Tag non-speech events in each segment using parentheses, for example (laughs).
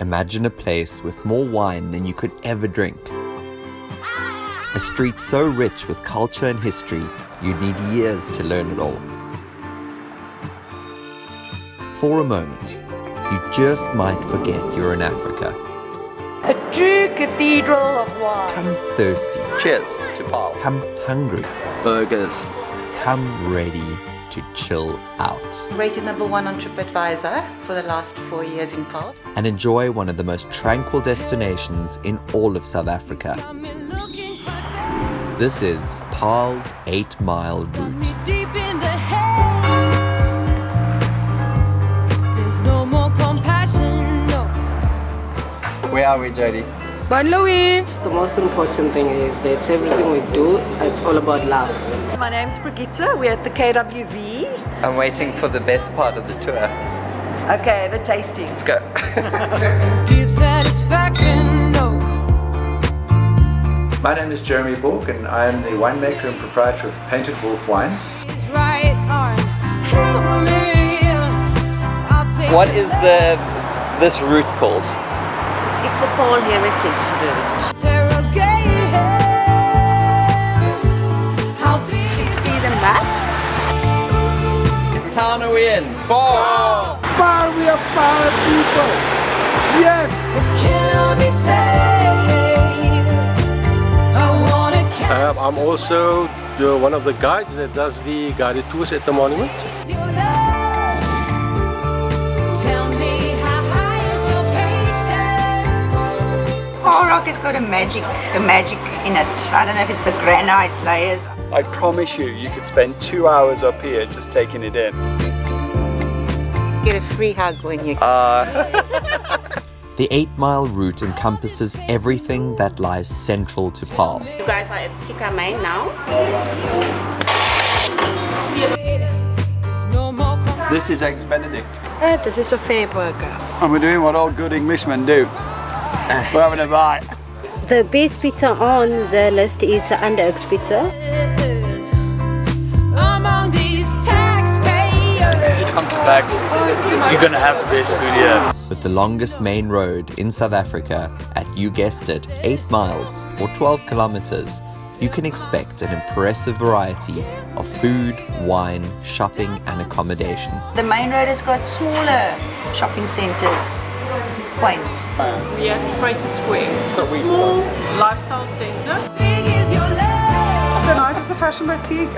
Imagine a place with more wine than you could ever drink. A street so rich with culture and history, you'd need years to learn it all. For a moment, you just might forget you're in Africa. A true cathedral of wine. Come thirsty. Cheers to Paarl. Come hungry. Burgers. Come ready to chill out. Rated number one on TripAdvisor for the last four years in Paarl. And enjoy one of the most tranquil destinations in all of South Africa. This is Paarl's 8 Mile Route. Where are we, Jody? But Louis! The most important thing is that everything we do, it's all about love. My name's Brigitte. We're at the KWV. I'm waiting for the best part of the tour. Okay, the tasting. Let's go. (laughs) Give satisfaction, no. My name is Jeremy Borg and I am the winemaker and proprietor of Painted Wolf Wines. Right arm, help me. What is the this route called? It's the Paarl Heritage Route. interrogate How big is See the map? Town are we in? Paarl! Paarl, we are Paarl people. Yes. I be saved? I wanna catch Um, I'm also the, one of the guides that does the guided tours at the monument. Rock has got a magic, a magic in it. I don't know if it's the granite layers. I promise you, you could spend two hours up here just taking it in. Get a free hug when you (laughs) The 8 Mile Route encompasses everything that lies central to Paarl. You guys are at Kikamai now. No more com- This is Eggs Benedict. Uh, this is a fair burger. And we're doing what all good Englishmen do. we're having a bite. The best pizza on the list is the Underoaks pizza. Among these taxpayers. Come to Bags. You're gonna have the best food here. With the longest main road in South Africa at, you guessed it, 8 miles or 12 kilometers, you can expect an impressive variety of food, wine, shopping and accommodation. The main road has got smaller shopping centres. Quaint. We are at Freighter Square. It's a small lifestyle center. Big is your love. So nice, it's a fashion boutique.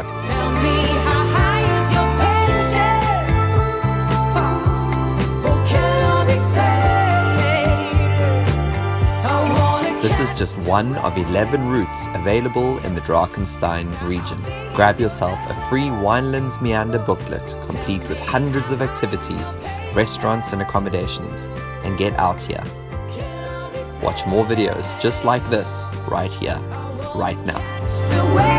This is just one of 11 routes available in the Drakenstein region. Grab yourself a free Winelands Meander booklet complete with hundreds of activities, restaurants and accommodations and get out here. Watch more videos just like this right here, right now.